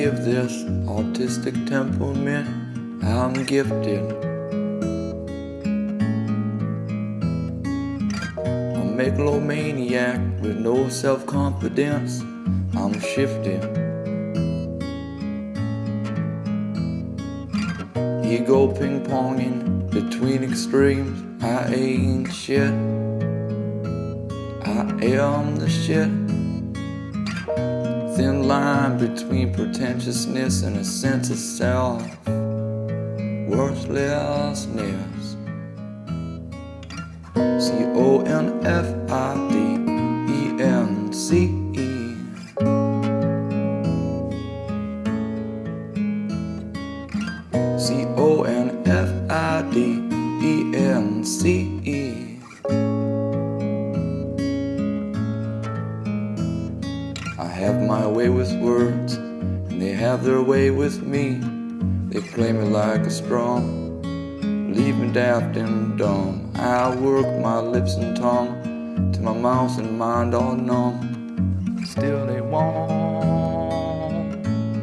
forgive this autistic temperament. I'm gifted. A megalomaniac with no self confidence. I'm shifting. Ego ping ponging between extremes. I ain't shit. I am the shit. Line between pretentiousness and a sense of self worthlessness. C O N F I D E N C E. C O N F I D E N C E. I have my way with words, and they have their way with me. They play me like a strum, leave me daft and dumb. I work my lips and tongue till my mouth and mind all numb. Still they won't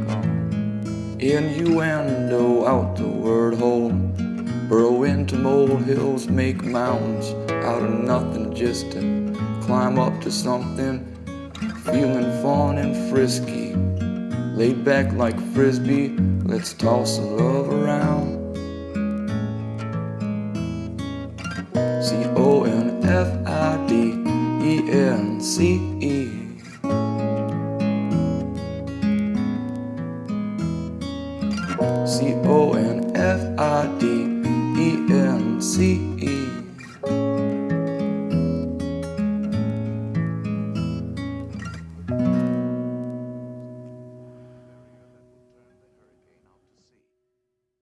come. Innuendo out the word hole. Burrow into molehills, make mountains out of nothing just to climb up to something. Feeling fun and frisky, laid back like frisbee. Let's toss the love around. C O N F I D E N C E. C O N F I D E N C E.